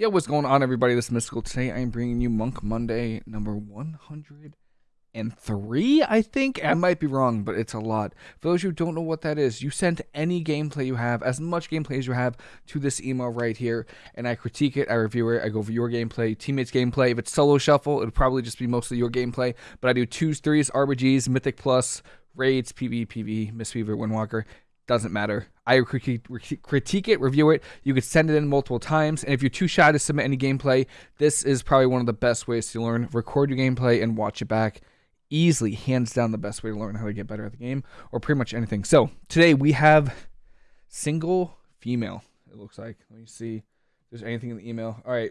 Yeah, what's going on, everybody? This is Mystical. Today, I am bringing you Monk Monday number 103, I think. I might be wrong, but it's a lot. For those who don't know what that is, you send any gameplay you have, as much gameplay as you have, to this email right here, and I critique it, I review it, I go over your gameplay, teammates' gameplay. If it's solo shuffle, it'll probably just be mostly your gameplay, but I do twos, threes, RBGs, Mythic Plus, Raids, PV, PV, Mistweaver, Windwalker doesn't matter. I critique, it, review it. You could send it in multiple times. And if you're too shy to submit any gameplay, this is probably one of the best ways to learn. Record your gameplay and watch it back. Easily, hands down, the best way to learn how to get better at the game or pretty much anything. So today we have single female, it looks like. Let me see if there's anything in the email. All right.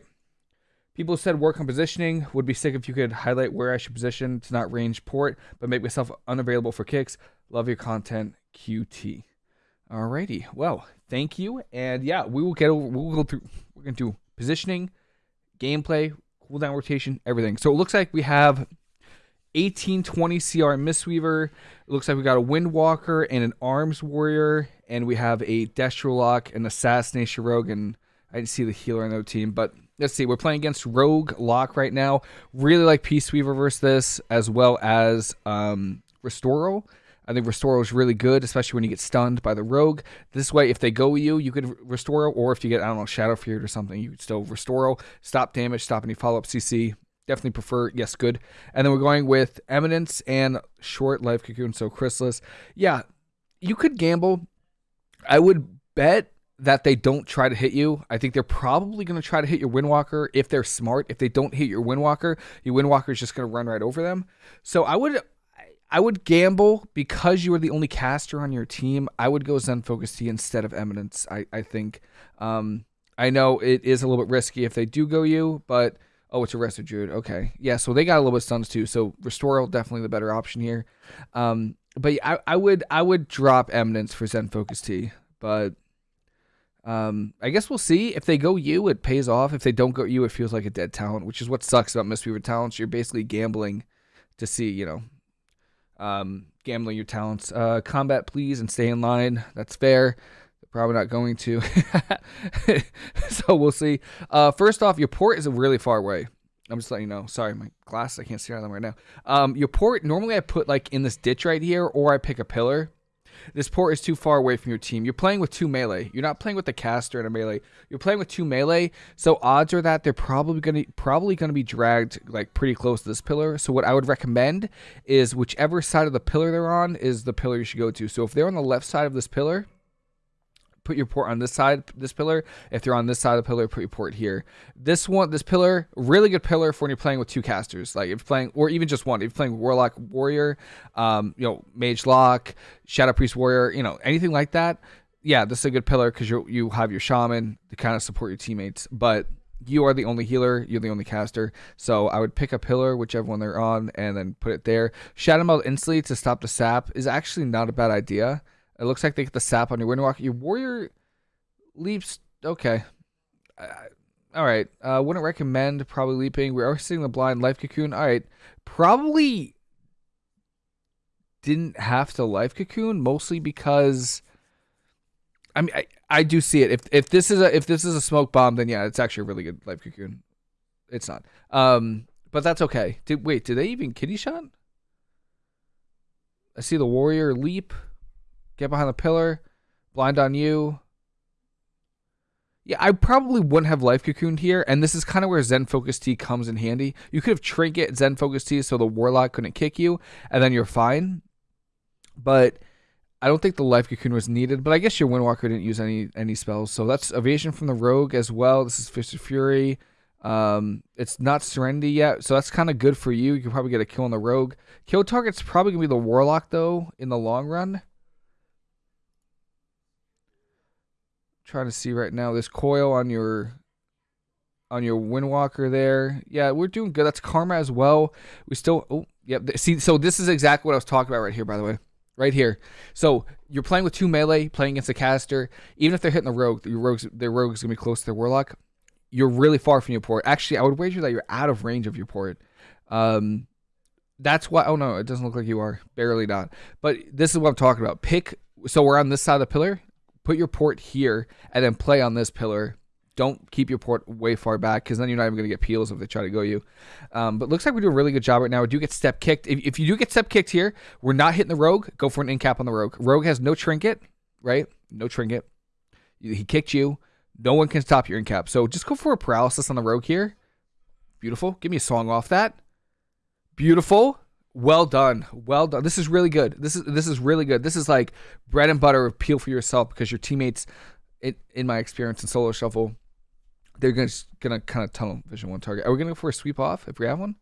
People said work on positioning. Would be sick if you could highlight where I should position to not range port, but make myself unavailable for kicks. Love your content, QT. Alrighty. Well, thank you. And yeah, we will get over, we'll go through, we're going to do positioning, gameplay, cooldown rotation, everything. So it looks like we have 1820 CR Mistweaver. It looks like we got a Windwalker and an Arms Warrior. And we have a Destrolock and Assassination Rogue. And I didn't see the healer on the team, but let's see. We're playing against Rogue Lock right now. Really like Peace Weaver versus this, as well as um, Restoral. I think Restore is really good, especially when you get stunned by the rogue. This way, if they go with you, you could Restore, or if you get, I don't know, Shadow Feared or something, you could still Restore, stop damage, stop any follow up CC. Definitely prefer, yes, good. And then we're going with Eminence and Short Life Cocoon, so Chrysalis. Yeah, you could gamble. I would bet that they don't try to hit you. I think they're probably going to try to hit your Windwalker if they're smart. If they don't hit your Windwalker, your Windwalker is just going to run right over them. So I would I would gamble because you are the only caster on your team. I would go Zen Focus Tea instead of Eminence. I I think. Um, I know it is a little bit risky if they do go you, but oh, it's a Resto Druid. Okay, yeah. So they got a little bit stuns too. So Restore definitely the better option here. Um, but I, I would I would drop Eminence for Zen Focus Tea, but. Um, I guess we'll see. If they go you, it pays off. If they don't go you, it feels like a dead talent, which is what sucks about Mistweaver talents. You're basically gambling to see, you know, um, gambling your talents. Uh, combat, please, and stay in line. That's fair. Probably not going to. so we'll see. Uh, first off, your port is a really far away. I'm just letting you know. Sorry, my glasses, I can't see out of them right now. Um, your port, normally I put like in this ditch right here, or I pick a pillar. This port is too far away from your team. You're playing with two melee. You're not playing with the caster and a melee. You're playing with two melee. So odds are that they're probably gonna probably gonna be dragged like pretty close to this pillar. So what I would recommend is whichever side of the pillar they're on is the pillar you should go to. So if they're on the left side of this pillar, put your port on this side, this pillar. If you're on this side of the pillar, put your port here. This one, this pillar, really good pillar for when you're playing with two casters. Like if playing, or even just one. If you're playing Warlock Warrior, um, you know, Mage Lock, Shadow Priest Warrior, you know, anything like that. Yeah, this is a good pillar because you you have your shaman to kind of support your teammates, but you are the only healer, you're the only caster. So I would pick a pillar, whichever one they're on, and then put it there. Shadow Meld instantly to stop the sap is actually not a bad idea. It looks like they get the sap on your Windwalker. Your warrior leaps. Okay. Uh, all right. Uh, wouldn't recommend probably leaping. We are seeing the blind life cocoon. All right. Probably didn't have to life cocoon mostly because I mean I, I do see it. If if this is a if this is a smoke bomb, then yeah, it's actually a really good life cocoon. It's not. Um, but that's okay. Did wait? Did they even kidney shot? I see the warrior leap. Get behind the pillar. Blind on you. Yeah, I probably wouldn't have life cocooned here, and this is kind of where Zen Focus Tea comes in handy. You could have trinket Zen Focus Tea so the Warlock couldn't kick you, and then you're fine. But I don't think the life cocoon was needed. But I guess your Windwalker didn't use any any spells, so that's evasion from the Rogue as well. This is Fist of Fury. Um, it's not Serenity yet, so that's kind of good for you. You can probably get a kill on the Rogue. Kill target's probably gonna be the Warlock though in the long run. Trying to see right now. This coil on your on your Windwalker there. Yeah, we're doing good. That's Karma as well. We still oh yep. See, so this is exactly what I was talking about right here, by the way. Right here. So you're playing with two melee, playing against a caster. Even if they're hitting the rogue, your rogues their rogue is gonna be close to their warlock. You're really far from your port. Actually, I would wager that you're out of range of your port. Um that's why oh no, it doesn't look like you are. Barely not. But this is what I'm talking about. Pick so we're on this side of the pillar put your port here and then play on this pillar don't keep your port way far back because then you're not even going to get peels if they try to go you. Um, but looks like we do a really good job right now. We do get step kicked. If, if you do get step kicked here, we're not hitting the rogue. Go for an in cap on the rogue. Rogue has no trinket, right? No trinket. He kicked you. No one can stop your in cap. So just go for a paralysis on the rogue here. Beautiful. Give me a song off that. Beautiful. Well done. Well done. This is really good. This is this is really good. This is like bread and butter of peel for yourself because your teammates, in, in my experience in solo shuffle, they're gonna gonna kind of tunnel vision one target. Are we gonna go for a sweep off if we have one?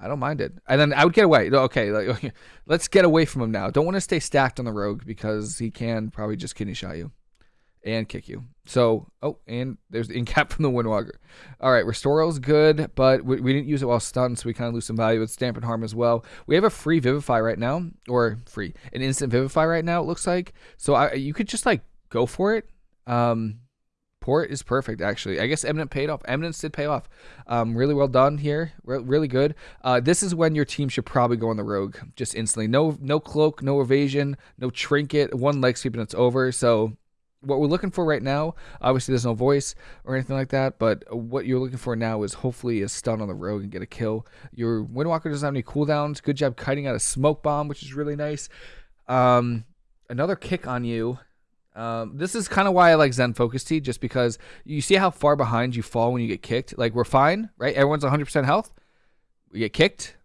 I don't mind it. And then I would get away. Okay, like, let's get away from him now. Don't want to stay stacked on the rogue because he can probably just kidney shot you and kick you. So, oh, and there's the incap from the Windwalker. All right, is good, but we, we, didn't use it while stunned, so we kind of lose some value with Dampen Harm as well. We have a free Vivify right now, or free, an instant Vivify right now, it looks like. So I, you could just, like, go for it. Um, Port is perfect, actually. I guess Eminent paid off. Eminence did pay off. Um, really well done here. Re- really good. Uh, this is when your team should probably go on the rogue just instantly. No, no cloak, no evasion, no trinket. One leg sweep and it's over. So what we're looking for right now, obviously there's no voice or anything like that, but what you're looking for now is hopefully a stun on the rogue and get a kill. Your Windwalker doesn't have any cooldowns. Good job kiting out a smoke bomb, which is really nice. Um, another kick on you. Um, this is kind of why I like Zen Focus Tea, just because you see how far behind you fall when you get kicked. Like we're fine, right? Everyone's 100% health. We get kicked,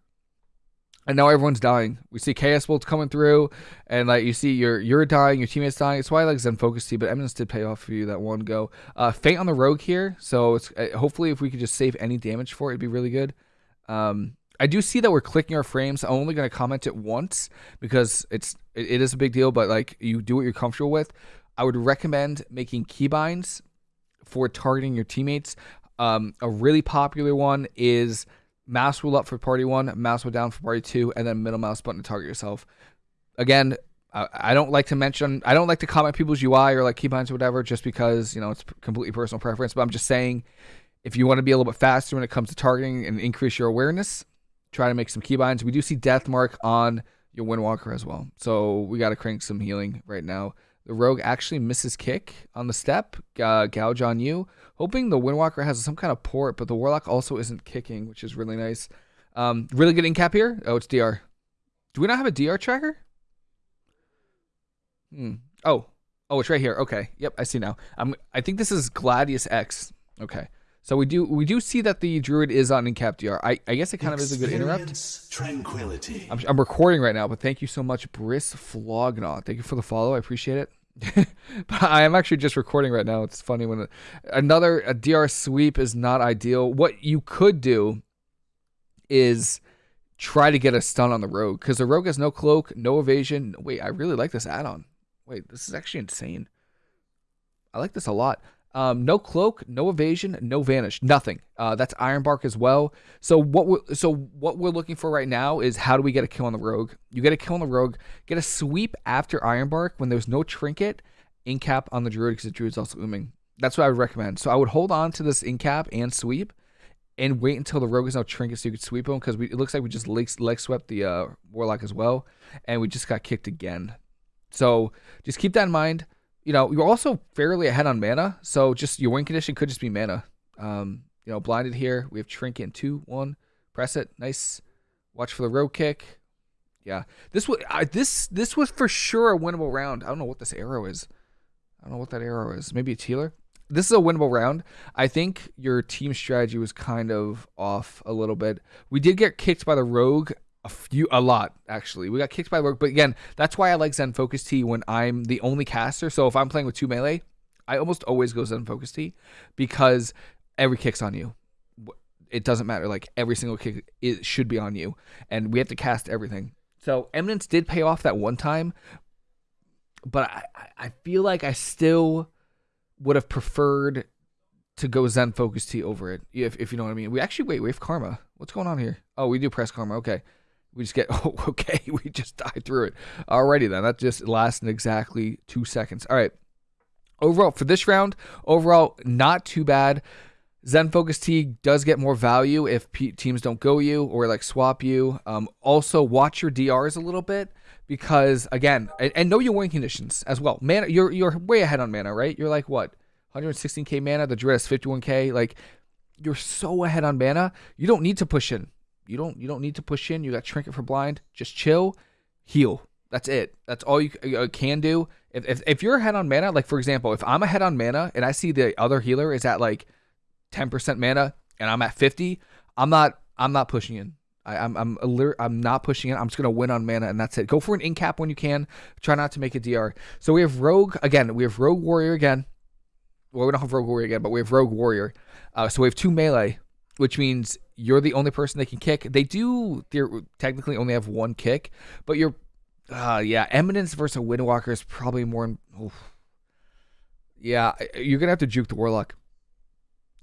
and now everyone's dying. We see Chaos Bolts coming through, and like you see you're you're dying, your teammates dying. It's why I like Zen Focus Tea, but Eminence did pay off for you that one go. Uh, Feint on the Rogue here, so it's uh, hopefully if we could just save any damage for it, it'd be really good. Um, I do see that we're clicking our frames. I'm only going to comment it once because it's it, it is a big deal, but like you do what you're comfortable with. I would recommend making keybinds for targeting your teammates. Um, a really popular one is mouse wheel up for party one, mouse wheel down for party two, and then middle mouse button to target yourself. Again, I don't like to mention, I don't like to comment people's UI or like keybinds or whatever, just because you know it's completely personal preference. But I'm just saying, if you want to be a little bit faster when it comes to targeting and increase your awareness, try to make some keybinds. We do see death mark on your Windwalker as well, so we got to crank some healing right now. The rogue actually misses kick on the step, uh, gouge on you, hoping the Windwalker has some kind of port, but the Warlock also isn't kicking, which is really nice. Um, really good in cap here. Oh, it's DR. Do we not have a DR tracker? Hmm. Oh, oh, it's right here. Okay. Yep, I see now. I'm. I think this is Gladius X. Okay. So we do we do see that the druid is on incap DR. I, I guess it kind of is a good interrupt. Tranquility. I'm, I'm recording right now, but thank you so much, Briss Flognaw. Thank you for the follow. I appreciate it. but I am actually just recording right now. It's funny when another a DR sweep is not ideal. What you could do is try to get a stun on the rogue because the rogue has no cloak, no evasion. Wait, I really like this add-on. Wait, this is actually insane. I like this a lot. Um, no cloak, no evasion, no vanish, nothing. Uh, that's Ironbark as well. So what we're, so what we're looking for right now is how do we get a kill on the rogue? You get a kill on the rogue, get a sweep after Ironbark when there's no trinket, incap on the druid because the druid's also ooming. That's what I would recommend. So I would hold on to this incap and sweep, and wait until the rogue is no trinket so you could sweep him because it looks like we just leg, leg swept the uh, warlock as well, and we just got kicked again. So just keep that in mind you know, you're also fairly ahead on mana, so just your win condition could just be mana. Um, you know, blinded here. We have trinket in two, one. Press it. Nice. Watch for the road kick. Yeah, this was I, this this was for sure a winnable round. I don't know what this arrow is. I don't know what that arrow is. Maybe a healer. This is a winnable round. I think your team strategy was kind of off a little bit. We did get kicked by the rogue a few, a lot actually. We got kicked by work, but again, that's why I like Zen Focus Tea when I'm the only caster. So if I'm playing with two melee, I almost always go Zen Focus Tea because every kick's on you. It doesn't matter. Like every single kick it should be on you, and we have to cast everything. So Eminence did pay off that one time, but I, I feel like I still would have preferred to go Zen Focus Tea over it, if, if you know what I mean. We actually wait, we have Karma. What's going on here? Oh, we do press Karma. Okay. We just get, oh, okay, we just died through it. Alrighty then, that just lasted exactly two seconds. All right. Overall, for this round, overall, not too bad. Zen Focus Tea does get more value if P- teams don't go you or like swap you. Um, also, watch your DRs a little bit because again, and, and know your win conditions as well. Mana, you're you're way ahead on mana, right? You're like what 116k mana. The druid has 51k. Like you're so ahead on mana. You don't need to push in. You don't you don't need to push in. You got trinket for blind. Just chill, heal. That's it. That's all you uh, can do. If, if if you're ahead on mana, like for example, if I'm ahead on mana and I see the other healer is at like 10% mana and I'm at 50, I'm not I'm not pushing in. I, am I'm I'm, I'm not pushing in. I'm just gonna win on mana and that's it. Go for an incap when you can. Try not to make a DR. So we have rogue again. We have rogue warrior again. Well, we don't have rogue warrior again, but we have rogue warrior. Uh, so we have two melee, which means you're the only person they can kick. They do technically only have one kick, but you're, uh, yeah, Eminence versus Windwalker is probably more. Oof. Yeah, you're gonna have to juke the Warlock.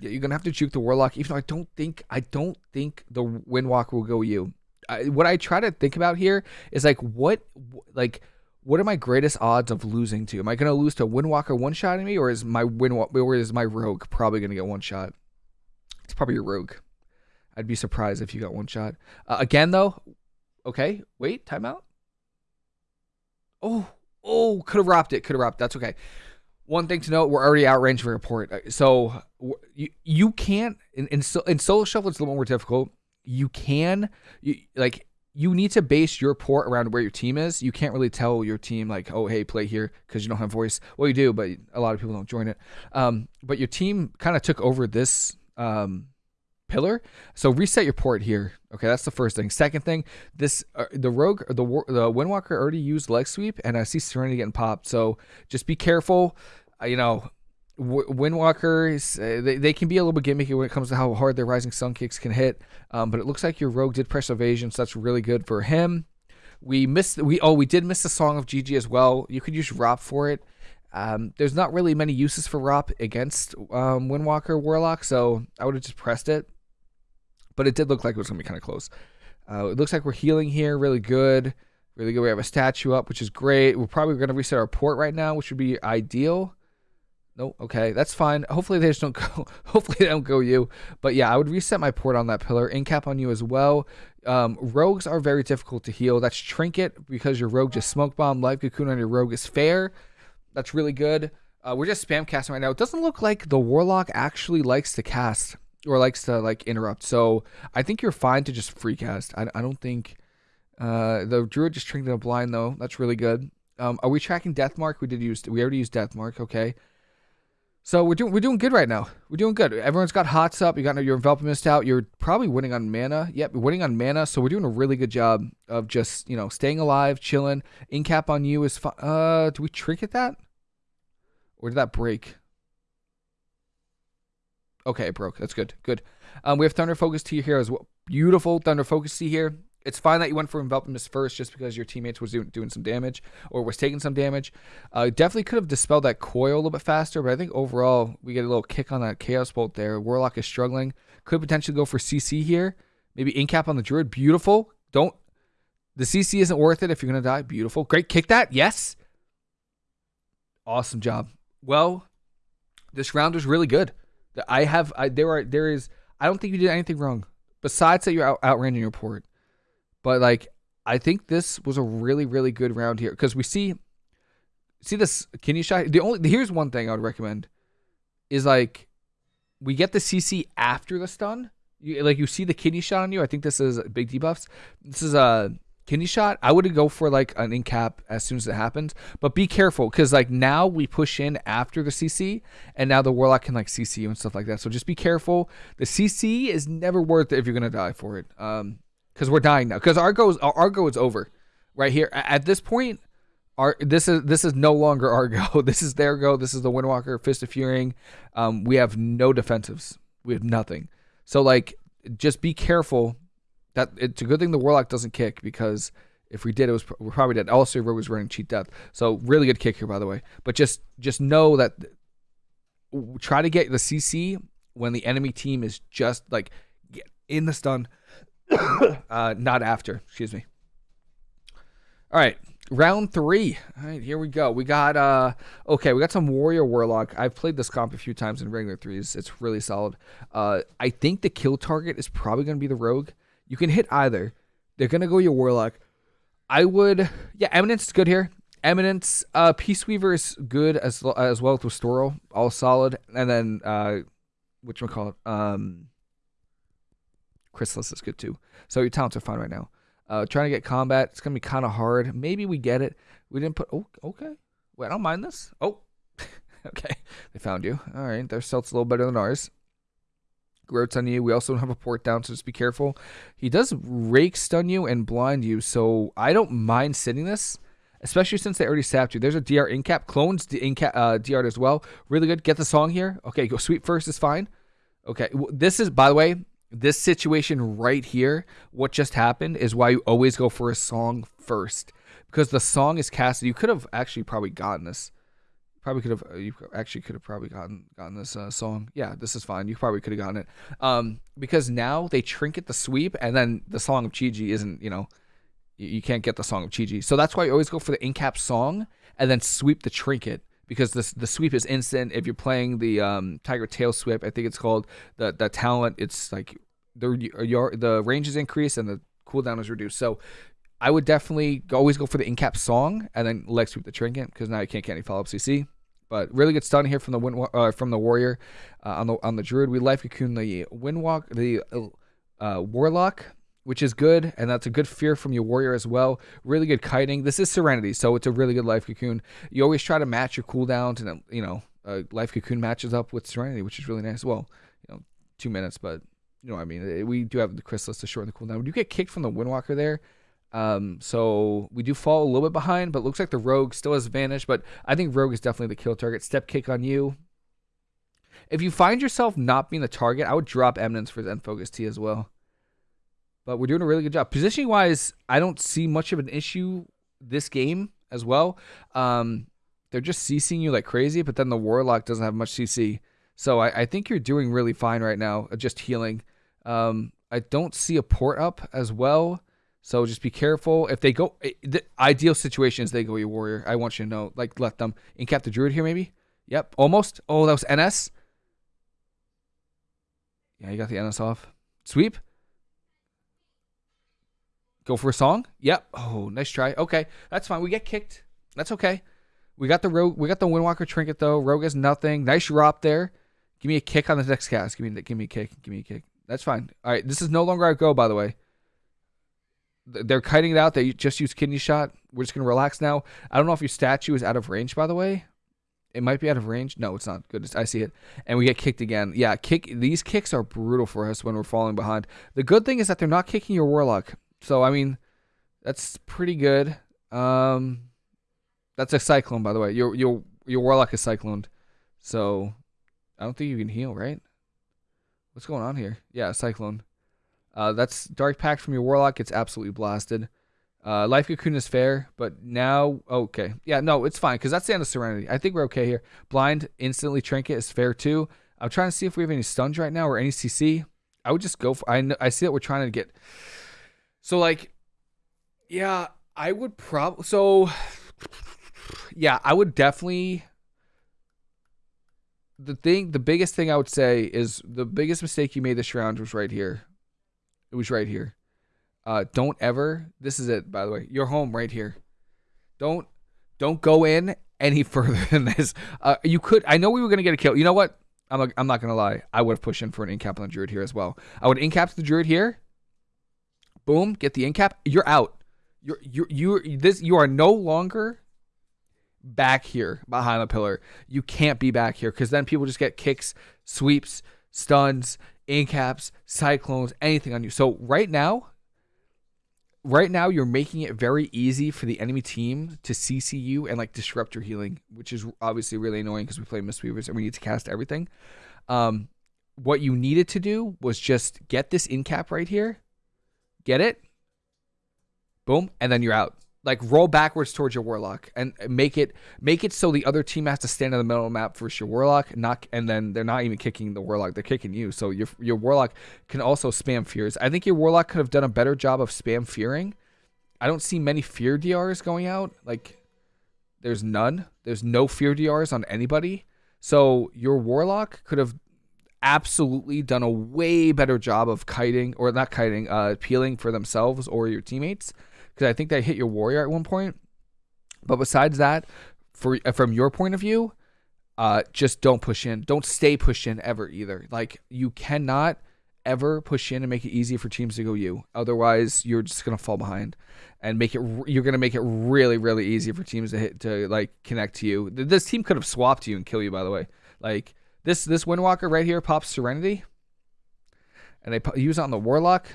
Yeah, you're gonna have to juke the Warlock. Even though I don't think I don't think the Windwalker will go you. I, what I try to think about here is like what like what are my greatest odds of losing to? Am I to lose to Windwalker one shot me, or is my Windwalker or is my Rogue probably to get one shot? It's probably your Rogue. I'd be surprised if you got one shot. Uh, again, though, okay, wait, timeout. Oh, oh, could have wrapped it, could have wrapped. That's okay. One thing to note: we're already outrange for report, uh, so you you can't in in, in solo shuffle. It's a little more difficult. You can you like you need to base your port around where your team is. You can't really tell your team like, oh, hey, play here because you don't have voice. Well, you do, but a lot of people don't join it. Um, but your team kind of took over this um, pillar, so reset your port here. Okay, that's the first thing. Second thing, this uh, the rogue, the the Windwalker already used leg sweep, and I see Serenity getting popped. So just be careful. Uh, you know, Windwalkers, uh, they, they can be a little bit gimmicky when it comes to how hard their Rising Sun kicks can hit. Um, but it looks like your Rogue did press evasion, so that's really good for him. We missed we oh we did miss the Song of Chi-Ji as well. You could use Rop for it. Um, there's not really many uses for Rop against um, Windwalker Warlock, so I would have just pressed it. But it did look like it was gonna be kind of close. Uh, it looks like we're healing here, really good, really good. We have a statue up, which is great. We're probably gonna reset our port right now, which would be ideal. No, okay, that's fine. Hopefully they just don't go. Hopefully they don't go you. But yeah, I would reset my port on that pillar. Incap on you as well. Um, rogues are very difficult to heal. That's trinket because your rogue just smoke bomb. Life cocoon on your rogue is fair. That's really good. Uh, we're just spam casting right now. It doesn't look like the warlock actually likes to cast or likes to like interrupt. So I think you're fine to just free cast. I, I don't think uh, the druid just trinket a blind though. That's really good. Um, are we tracking death mark? We did use. We already used death mark. Okay. So we're doing we're doing good right now. We're doing good. Everyone's got hots up. You got your envelopment mist out. You're probably winning on mana. Yep, winning on mana. So we're doing a really good job of just you know staying alive, chilling. Incap on you is fine. Uh, do we trinket that, or did that break? Okay, it broke. That's good. Good. Um, we have Thunder Focus Tea here as well. Beautiful Thunder Focus Tea here it's fine that you went for envelopment mist first just because your teammates was doing, doing some damage or was taking some damage. Uh, definitely could have dispelled that coil a little bit faster, but I think overall we get a little kick on that chaos bolt there. Warlock is struggling. Could potentially go for CC here. Maybe incap on the druid. Beautiful. Don't. The CC isn't worth it if you're gonna die. Beautiful. Great. Kick that. Yes. Awesome job. Well, this round was really good. I have. I, there are. There is. I don't think you did anything wrong besides that you out, outran your port. But like, I think this was a really, really good round here because we see, see this kidney shot. The only here's one thing I would recommend is like, we get the CC after the stun. You, like you see the kidney shot on you. I think this is a big debuffs. This is a kidney shot. I would go for like an incap as soon as it happens, but be careful because like now we push in after the CC, and now the warlock can like CC you and stuff like that. So just be careful. The CC is never worth it if you're gonna die for it. Um, because we're dying now. Because Argo is Argo is over, right here. At this point, our this is this is no longer Argo. This is their go. This is the Windwalker Fist of Fury. Um, we have no defensives. We have nothing. So like, just be careful. That it's a good thing the Warlock doesn't kick because if we did, it was we're probably dead. Also, Rogue was running cheat death. So really good kick here, by the way. But just just know that try to get the CC when the enemy team is just like in the stun uh, not after. Excuse me. All right, round three. All right, here we go. We got uh, okay, we got some warrior warlock. I've played this comp a few times in regular threes. It's really solid. Uh, I think the kill target is probably going to be the rogue. You can hit either. They're to go your warlock. I would, yeah, eminence is good here. Eminence, uh, Peace Weaver is good as as well with Restoral, all solid, and then uh, which one call it? Um, Chrysalis is good too. So your talents are fine right now. Uh, trying to get combat, it's gonna be kind of hard. Maybe we get it. We didn't put. Oh, okay. Wait, I don't mind this. Oh, okay. They found you. All right. Their stealth's a little better than ours. Groats on you. We also don't have a port down, so just be careful. He does rake stun you and blind you, so I don't mind sitting this, especially since they already sapped you. There's a DR incap. Clones the incap uh, DR as well. Really good. Get the song here. Okay, go sweep first is fine. Okay, this is by the way, this situation right here, what just happened is why you always go for a song first because the song is casted. You could have actually probably gotten this. Probably could have. Uh, you actually could have probably gotten gotten this uh, song. Yeah, this is fine. You probably could have gotten it. Um, because now they trinket the sweep, and then the song of Chi-Ji isn't. You know, you, you can't get the song of Chi-Ji. So that's why you always go for the incap song and then sweep the trinket because the the sweep is instant. If you're playing the um, Tiger Tail sweep, I think it's called the the talent. It's like the your the range is increased and the cooldown is reduced. So I would definitely always go for the incap song and then leg sweep the trinket because now you can't get any follow up CC. But really good stun here from the wind, uh, from the warrior uh, on the on the druid. We life cocoon the windwalk the uh, warlock, which is good, and that's a good fear from your warrior as well. Really good kiting. This is serenity, so it's a really good life cocoon. You always try to match your cooldowns, and you know uh, life cocoon matches up with serenity, which is really nice. Well, you know, two minutes, but you know what I mean. We do have the chrysalis to shorten the cooldown. We you get kicked from the windwalker there. Um, so we do fall a little bit behind, but looks like the rogue still has advantage. But I think rogue is definitely the kill target. Step kick on you. If you find yourself not being the target, I would drop eminence for Zen Focus Tea as well. But we're doing a really good job. Positioning wise, I don't see much of an issue this game as well. Um, they're just CCing you like crazy, but then the Warlock doesn't have much CC. So I, I think you're doing really fine right now, uh, just healing. Um, I don't see a port up as well. So just be careful. If they go, eh, the ideal situation is they go your warrior. I want you to know, like, let them incap the druid here, maybe. Yep, almost. Oh, that was NS. Yeah, you got the NS off. Sweep. Go for a song. Yep. Oh, nice try. Okay, that's fine. We get kicked. That's okay. We got the rogue. We got the Windwalker trinket though. Rogue has nothing. Nice drop there. Give me a kick on the next cast. Give me, give me a kick. Give me a kick. That's fine. All right. This is no longer our go, by the way they're kiting it out. They just use kidney shot. We're just gonna relax now. I don't know if your statue is out of range, by the way. It might be out of range. No, it's not. Good. I see it. And we get kicked again. Yeah, kick. These kicks are brutal for us when we're falling behind. The good thing is that they're not kicking your warlock. So I mean, that's pretty good. Um, that's a cyclone, by the way. Your your your warlock is cycloned. So I don't think you can heal, right? What's going on here? Yeah, cyclone. Uh, that's Dark Pact from your Warlock gets absolutely blasted. Uh, Life Cocoon is fair, but now okay, yeah, no, it's fine because that's the end of Serenity. I think we're okay here. Blind instantly Trinket is fair too. I'm trying to see if we have any stuns right now or any CC. I would just go for. I know, I see that we're trying to get. So like, yeah, I would probably. So, yeah, I would definitely. The thing, the biggest thing I would say is the biggest mistake you made this round was right here it was right here. Uh, don't ever. This is it, by the way. You're home right here. Don't don't go in any further than this. Uh, you could. I know we were gonna get a kill. You know what? I'm a, I'm not gonna lie. I would have pushed in for an incap on the druid here as well. I would incap the druid here. Boom. Get the incap. You're out. You're you're you this. You are no longer back here behind the pillar. You can't be back here because then people just get kicks, sweeps, stuns, incaps, cyclones, anything on you. So right now, right now you're making it very easy for the enemy team to CC you and like disrupt your healing, which is obviously really annoying because we play Mistweavers and we need to cast everything. Um, what you needed to do was just get this incap right here, get it, boom, and then you're out like roll backwards towards your warlock and make it make it so the other team has to stand in the middle of the map for your warlock not and then they're not even kicking the warlock they're kicking you. So your your warlock can also spam fears. I think your warlock could have done a better job of spam fearing. I don't see many fear drs going out. Like there's none. There's no fear drs on anybody. So your warlock could have absolutely done a way better job of kiting or not kiting uh peeling for themselves or your teammates because I think they hit your warrior at one point. But besides that, for uh, from your point of view, uh, just don't push in. Don't stay pushed in ever either. Like you cannot ever push in and make it easy for teams to go you. Otherwise, you're just gonna fall behind, and make it. You're gonna make it really, really easy for teams to hit to like connect to you. This team could have swapped you and kill you. By the way, like this this Windwalker right here pops Serenity, and they use it on the Warlock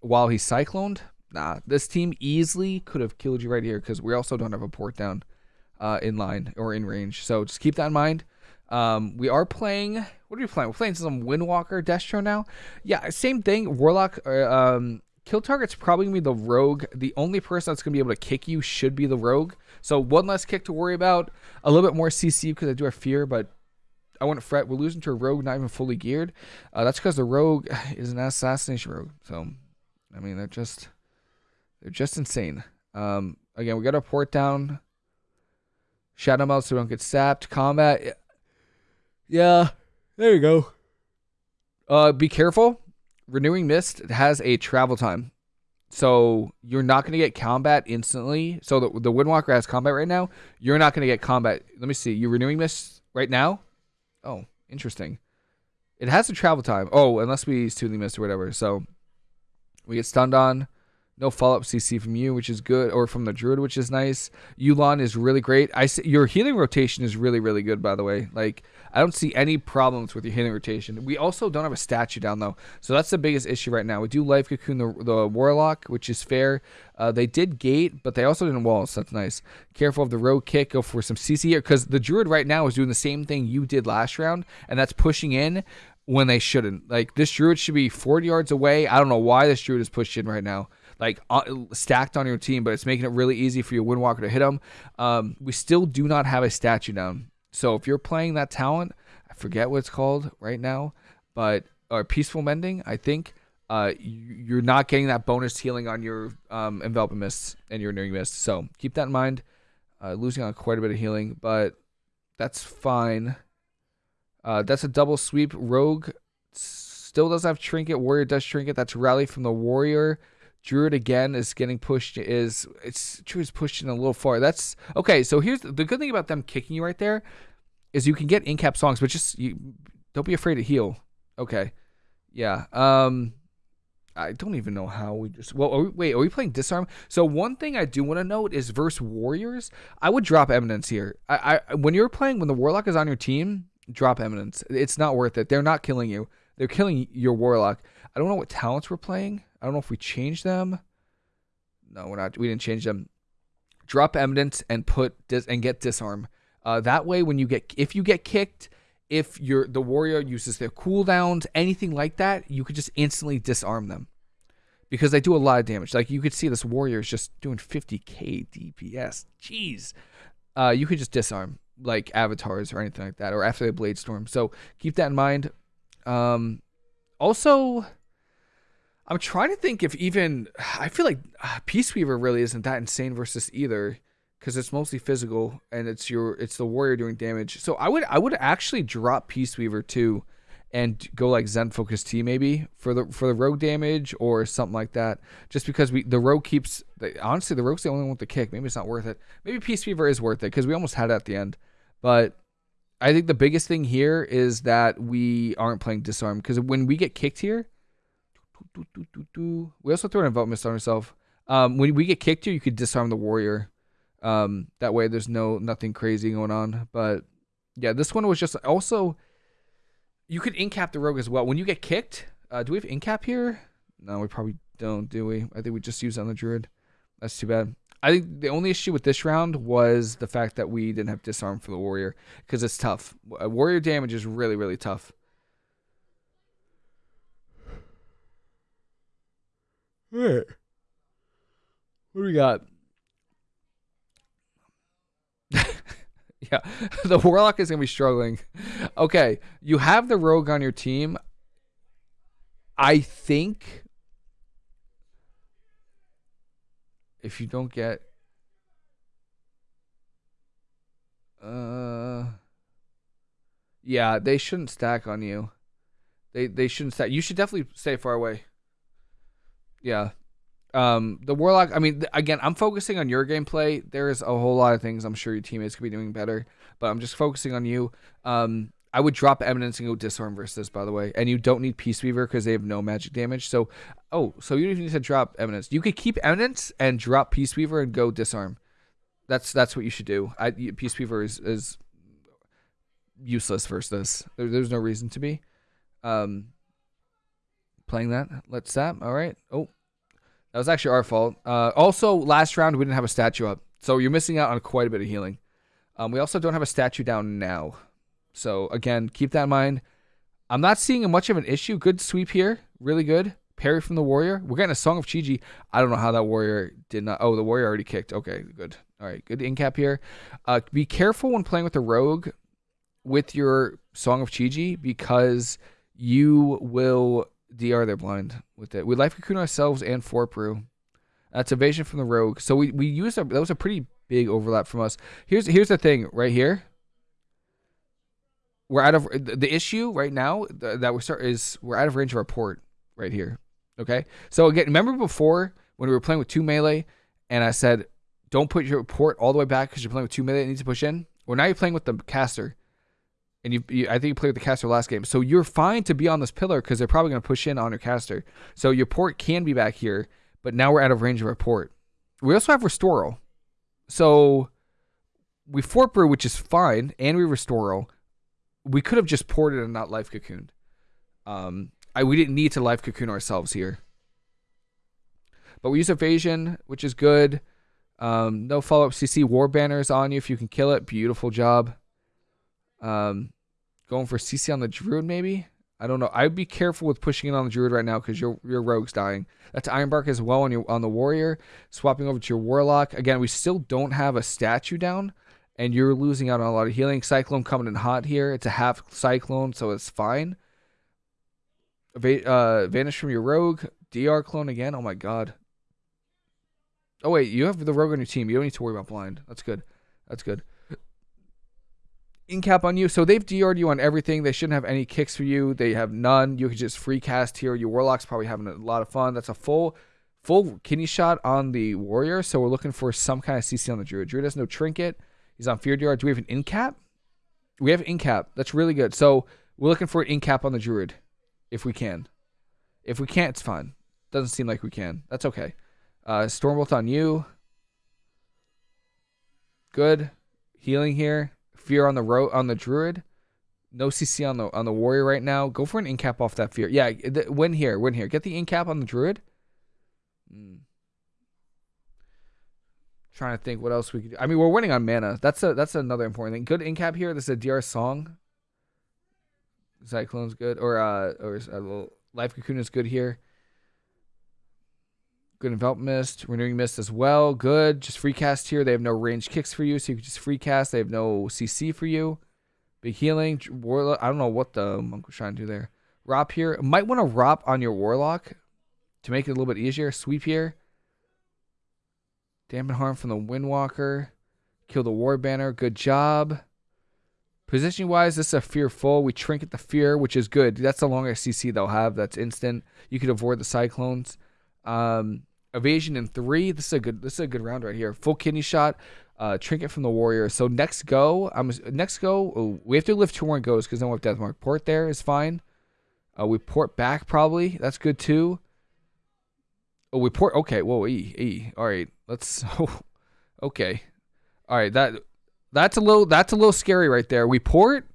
while he's cycloned. Nah, this team easily could have killed you right here because we also don't have a port down uh, in line or in range. So just keep that in mind. Um, we are playing. What are we playing? We're playing some Windwalker Destro now. Yeah, same thing. Warlock. Uh, um, kill target's probably gonna be the Rogue. The only person that's gonna be able to kick you should be the Rogue. So one less kick to worry about. A little bit more CC because I do have fear, but I wouldn't fret. We're losing to a Rogue not even fully geared. Uh, that's because the Rogue is an assassination Rogue. So, I mean, they're just they're just insane. Um, again, we got our port down. Shadow Meld so we don't get sapped. Combat. Yeah, there you go. Uh, be careful. Renewing Mist has a travel time. So you're not going to get combat instantly. So the, the Windwalker has combat right now. You're not going to get combat. Let me see. You renewing Mist right now? Oh, interesting. It has a travel time. Oh, unless we Soothing Mist or whatever. So we get stunned on. No follow up CC from you, which is good, or from the Druid, which is nice. Yu'lon is really great. I see, your healing rotation is really, really good, by the way. Like I don't see any problems with your healing rotation. We also don't have a statue down though, so that's the biggest issue right now. We do life cocoon the, the warlock, which is fair. Uh, they did gate, but they also didn't wall, so that's nice. Careful of the rogue kick. Go for some CC here, because the Druid right now is doing the same thing you did last round, and that's pushing in when they shouldn't. Like this Druid should be 40 yards away. I don't know why this Druid is pushed in right now like uh, stacked on your team, but it's making it really easy for your Windwalker to hit them. Um, we still do not have a statue down. So if you're playing that talent, I forget what it's called right now, but or peaceful mending, I think. Uh, you're not getting that bonus healing on your um, enveloping mist and your renewing mist. So keep that in mind. Uh, losing on quite a bit of healing, but that's fine. Uh, that's a double sweep. Rogue still does have trinket. Warrior does trinket. That's rally from the warrior. Druid again is getting pushed. Is it's Druid's pushed in a little far. That's okay. So here's the, good thing about them kicking you right there is you can get in cap songs, but just you don't be afraid to heal. Okay, yeah. Um, I don't even know how we just. Well, are we, wait, are we playing disarm? So one thing I do want to note is versus warriors. I would drop eminence here. I, I when you're playing when the warlock is on your team, drop eminence. It's not worth it. They're not killing you. They're killing your warlock. I don't know what talents we're playing. I don't know if we changed them. No, we're not. We didn't change them. Drop eminence and put dis and get disarm. Uh, that way, when you get if you get kicked, if you're the warrior uses their cooldowns, anything like that, you could just instantly disarm them because they do a lot of damage. Like you could see this warrior is just doing 50k DPS. Jeez. Uh, you could just disarm like avatars or anything like that, or after the blade storm. So keep that in mind. Um, also, I'm trying to think if even I feel like uh, Peace Weaver really isn't that insane versus either because it's mostly physical and it's your it's the warrior doing damage. So I would I would actually drop Peace Weaver too and go like Zen Focus Tea maybe for the for the rogue damage or something like that. Just because we the rogue keeps honestly the rogue's the only one with the kick. Maybe it's not worth it. Maybe Peace Weaver is worth it because we almost had it at the end. But I think the biggest thing here is that we aren't playing disarm because when we get kicked here, we also throw an envelop mist on ourselves. Um, when we get kicked here, you could disarm the warrior. Um, that way there's no nothing crazy going on. But yeah, this one was just also you could incap the rogue as well. When you get kicked, uh, do we have incap here? No, we probably don't, do we? I think we just use on the druid. That's too bad. I think the only issue with this round was the fact that we didn't have disarm for the warrior because it's tough. Warrior damage is really, really tough. What do we got? yeah, the warlock is gonna be struggling. Okay, you have the rogue on your team. I think if you don't get uh yeah, they shouldn't stack on you. They they shouldn't stack. You should definitely stay far away. Yeah. Um, the warlock. I mean, again, I'm focusing on your gameplay. There's a whole lot of things I'm sure your teammates could be doing better, but I'm just focusing on you. Um, I would drop Eminence and go Disarm versus this, by the way. And you don't need Peace Weaver because they have no magic damage. So, oh, so you don't even need to drop Eminence. You could keep Eminence and drop Peace Weaver and go Disarm. That's that's what you should do. I, Peace Weaver is, is useless versus this. There, there's no reason to be. Um, playing that. Let's stop. All right. Oh, that was actually our fault. Uh, also, last round we didn't have a statue up, so you're missing out on quite a bit of healing. Um, we also don't have a statue down now. So again, keep that in mind. I'm not seeing much of an issue. Good sweep here, really good. Parry from the warrior. We're getting a song of Chi-Ji. I don't know how that warrior did not. Oh, the warrior already kicked. Okay, good. All right, good in cap here. Uh, be careful when playing with the rogue with your song of Chi-Ji because you will DR their blind with it. We life cocoon ourselves and Fort Brew. That's evasion from the rogue. So we we used a, that was a pretty big overlap from us. Here's here's the thing right here we're out of the issue right now that we start is we're out of range of our port right here. Okay. So again, remember before when we were playing with two melee and I said, don't put your port all the way back because you're playing with two melee it needs to push in. Well, now you're playing with the caster. And you, you, I think you played with the caster last game. So you're fine to be on this pillar because they're probably going to push in on your caster. So your port can be back here, but now we're out of range of our port. We also have Restoral. So we Fort Brew, which is fine, and we Restoral we could have just ported and not life cocooned. Um, I we didn't need to life cocoon ourselves here. But we use evasion, which is good. Um, no follow up CC war banners on you if you can kill it. Beautiful job. Um, going for CC on the druid maybe. I don't know. I'd be careful with pushing it on the druid right now because your your rogue's dying. That's Ironbark as well on your on the warrior. Swapping over to your warlock. Again, we still don't have a statue down and you're losing out on a lot of healing. Cyclone coming in hot here. It's a half cyclone, so it's fine. Uh, vanish from your rogue. DR clone again. Oh my god. Oh wait, you have the rogue on your team. You don't need to worry about blind. That's good. That's good. Incap on you. So they've DR'd you on everything. They shouldn't have any kicks for you. They have none. You can just free cast here. Your warlock's probably having a lot of fun. That's a full full kidney shot on the warrior. So we're looking for some kind of CC on the druid. Druid has no trinket. He's on Fear DR. Do we have an in cap? We have in cap. That's really good. So we're looking for an in cap on the Druid, if we can. If we can't, it's fine. Doesn't seem like we can. That's okay. Uh, Stormbolt on you. Good. Healing here. Fear on the ro- on the Druid. No CC on the on the Warrior right now. Go for an in cap off that Fear. Yeah, win here. Win here. Get the in cap on the Druid. Hmm. Trying to think what else we could do. I mean, we're winning on mana. That's a that's another important thing. Good in cap here. This is a DR song. Cyclone's good, or uh, or a little Life Cocoon is good here. Good Envelop Mist, Renewing Mist as well. Good. Just free cast here. They have no range kicks for you, so you can just free cast. They have no CC for you. Big healing. Warlock. I don't know what the monk was trying to do there. Rop here. Might want to Rop on your Warlock to make it a little bit easier. Sweep here. Dampen harm from the Windwalker. Kill the War Banner. Good job. Position wise, this is a fearful. We trinket the fear, which is good. That's the longest CC they'll have. That's instant. You could avoid the cyclones. Um, evasion in three. This is a good. This is a good round right here. Full kidney shot. Uh, trinket from the warrior. So next go, I'm next go. Oh, we have to lift two more goes because then we have death mark. Port there is fine. Uh, we port back probably. That's good too. Oh, we port. Okay. Whoa. E. E. All right. Let's. Oh, okay. All right. That that's a little that's a little scary right there. We port,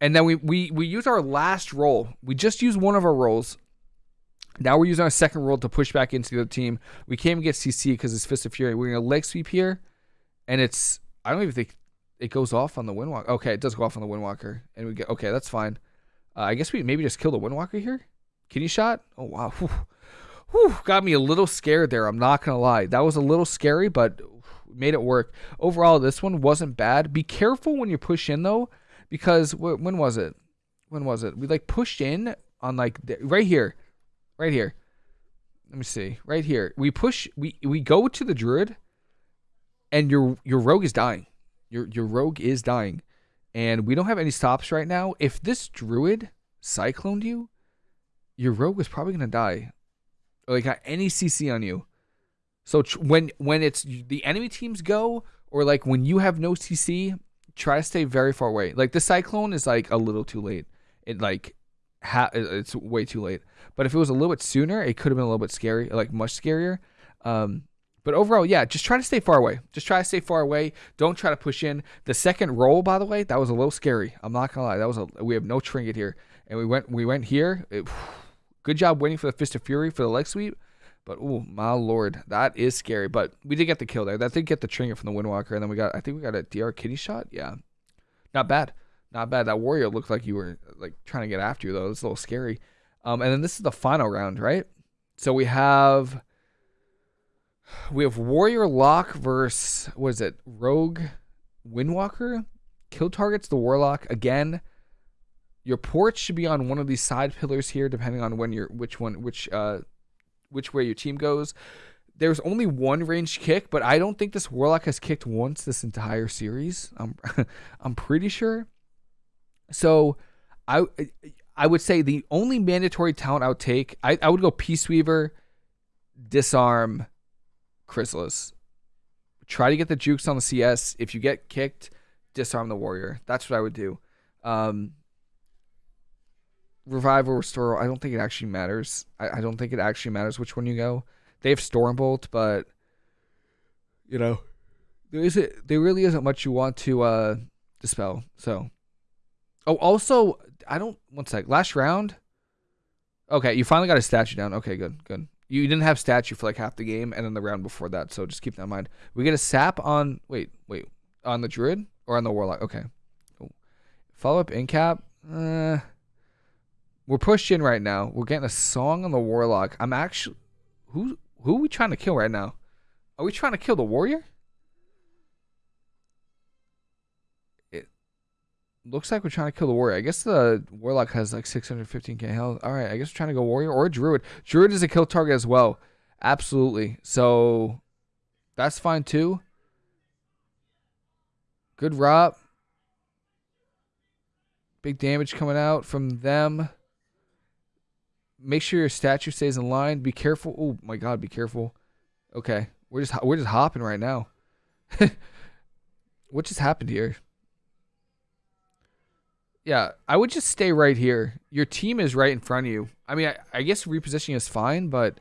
and then we we we use our last roll. We just use one of our rolls. Now we're using our second roll to push back into the other team. We can't even get CC because it's Fist of Fury. We're gonna leg sweep here, and it's I don't even think it goes off on the Windwalker. Okay, it does go off on the Windwalker, and we get okay. That's fine. Uh, I guess we maybe just kill the Windwalker here. Kidney shot. Oh wow. Whew whew, got me a little scared there. I'm not gonna lie. That was a little scary, but made it work. Overall, this one wasn't bad. Be careful when you push in though, because when was it? When was it? We like pushed in on like right here, right here. Let me see. Right here, we push. We we go to the druid, and your your rogue is dying. Your your rogue is dying, and we don't have any stops right now. If this druid cycloned you, your rogue is probably gonna die like got any CC on you. So tr- when when it's the enemy teams go, or like when you have no CC, try to stay very far away. Like the cyclone is like a little too late. It like ha- it's way too late. But if it was a little bit sooner, it could have been a little bit scary, like much scarier. Um, but overall, yeah, just try to stay far away. Just try to stay far away. Don't try to push in. The second roll, by the way, that was a little scary. I'm not gonna lie. That was a we have no trinket here, and we went we went here. It, good job waiting for the fist of fury for the leg sweep. But oh my lord, that is scary. But we did get the kill there. That did get the trinket from the Windwalker, and then we got I think we got a DR kidney shot. Yeah, not bad, not bad. That warrior looked like you were like trying to get after you though. It's a little scary. Um, and then this is the final round, right? So we have we have Warrior Lock versus what is it? Rogue Windwalker. Kill targets the Warlock again. Your port should be on one of these side pillars here, depending on when you're which one which uh which way your team goes. There's only one range kick, but I don't think this Warlock has kicked once this entire series. I'm I'm pretty sure. So I I would say the only mandatory talent I would take, I, I would go Peace Weaver, Disarm, Chrysalis. Try to get the jukes on the CS. If you get kicked, disarm the warrior. That's what I would do. Um, Revival or Restoral. I don't think it actually matters. I, I don't think it actually matters which one you go. They have Stormbolt, but you know, there isn't. There really isn't much you want to uh, dispel. So, oh, also, I don't. One sec. Last round. Okay, you finally got a statue down. Okay, good, good. You didn't have statue for like half the game, and then the round before that. So just keep that in mind. We get a sap on. Wait, wait, on the druid or on the warlock. Okay. Follow up in cap. Uh, we're pushed in right now. We're getting a song on the warlock. I'm actually who who are we trying to kill right now? Are we trying to kill the warrior? It looks like we're trying to kill the warrior. I guess the warlock has like 615k health. All right, I guess we're trying to go warrior or druid. Druid is a kill target as well. Absolutely. So that's fine too. Good rob. Big damage coming out from them. Make sure your statue stays in line. Be careful. Oh my god, be careful. Okay. We're just we're just hopping right now. what just happened here? Yeah, I would just stay right here. Your team is right in front of you. I mean, I, I guess repositioning is fine, but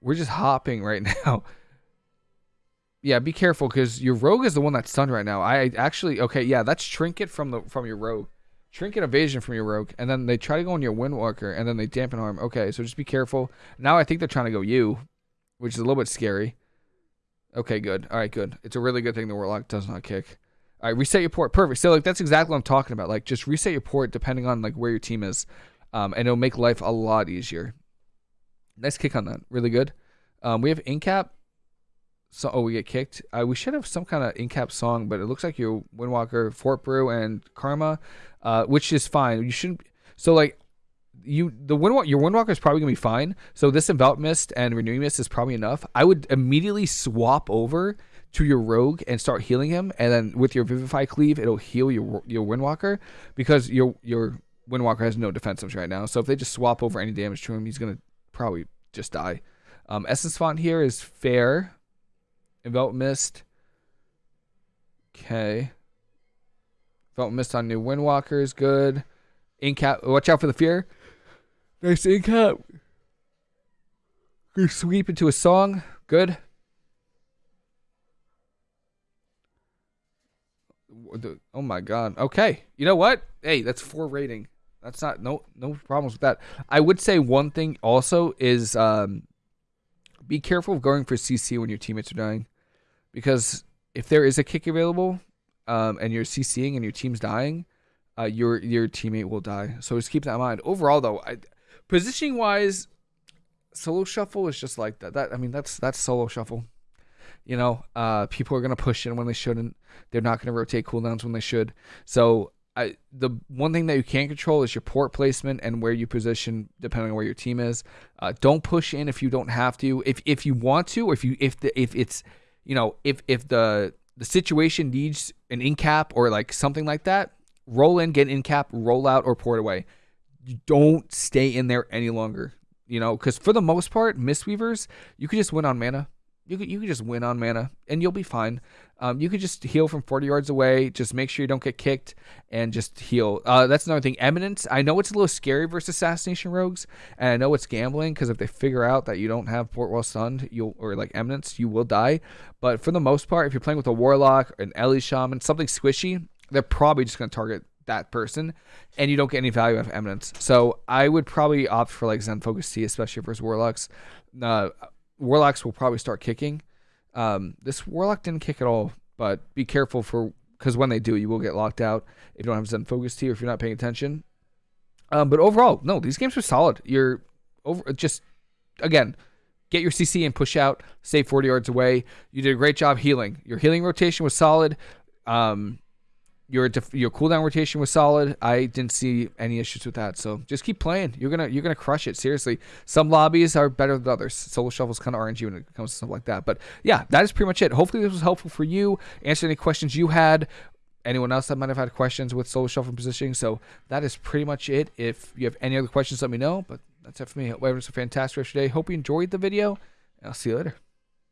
we're just hopping right now. yeah, be careful because your rogue is the one that's stunned right now. I actually okay, yeah, that's trinket from the from your rogue. Trinket evasion from your rogue, and then they try to go on your windwalker, and then they dampen harm. Okay, so just be careful. Now I think they're trying to go you, which is a little bit scary. Okay, good. All right, good. It's a really good thing the warlock does not kick. All right, reset your port. Perfect. So like that's exactly what I'm talking about. Like just reset your port depending on like where your team is, um, and it'll make life a lot easier. Nice kick on that. Really good. Um, we have incap. So oh, we get kicked. Uh, we should have some kind of incap song, but it looks like your Windwalker, Fort Brew, and Karma, uh, which is fine. You shouldn't. So like you the windwalker your windwalker is probably gonna be fine. So this envelop mist and renewing mist is probably enough. I would immediately swap over to your rogue and start healing him, and then with your vivify cleave, it'll heal your your windwalker because your your windwalker has no defensives right now. So if they just swap over any damage to him, he's gonna probably just die. Um, essence font here is fair. Envelop mist. Okay. Envelop mist on new windwalker is good. Incap. Watch out for the fear. Nice incap. Sweep into a song. Good. oh my god. Okay. You know what? Hey, that's four rating. That's not no no problems with that. I would say one thing also is um, be careful of going for CC when your teammates are dying, because if there is a kick available, um, and you're CCing and your team's dying, uh, your your teammate will die. So just keep that in mind. Overall, though, I, positioning wise, solo shuffle is just like that. That I mean, that's that's solo shuffle. You know, uh, people are gonna push in when they shouldn't. They're not gonna rotate cooldowns when they should. So I, the one thing that you can't control is your port placement and where you position, depending on where your team is. Uh, don't push in if you don't have to. If if you want to, or if you if the if it's you know if if the the situation needs an in cap or like something like that, roll in, get in cap, roll out, or port away. You don't stay in there any longer. You know, because for the most part, Mistweavers, you could just win on mana. You could, you could just win on mana and you'll be fine. Um, you could just heal from 40 yards away. Just make sure you don't get kicked and just heal. Uh, that's another thing. Eminence. I know it's a little scary versus assassination rogues, and I know it's gambling because if they figure out that you don't have port well stunned, you'll or like eminence, you will die. But for the most part, if you're playing with a warlock, an Ele shaman, something squishy, they're probably just going to target that person, and you don't get any value out of eminence. So I would probably opt for like Zen Focus Tea, especially versus warlocks. Uh, warlocks will probably start kicking. Um, this warlock didn't kick at all, but be careful for because when they do, you will get locked out if you don't have Zen Focus or if you're not paying attention. Um, but overall, no, these games are solid. You're over just again, get your CC and push out, stay 40 yards away. You did a great job healing. Your healing rotation was solid. Um, your def- your cooldown rotation was solid. I didn't see any issues with that. So just keep playing. You're gonna you're gonna crush it. Seriously. Some lobbies are better than others. Solo shuffle's kind of RNG when it comes to stuff like that. But yeah, that is pretty much it. Hopefully this was helpful for you. Answer any questions you had. Anyone else that might have had questions with solo shuffle positioning. So that is pretty much it. If you have any other questions, let me know. But that's it for me. Hope everyone's a fantastic rest of your day. Hope you enjoyed the video. I'll see you later.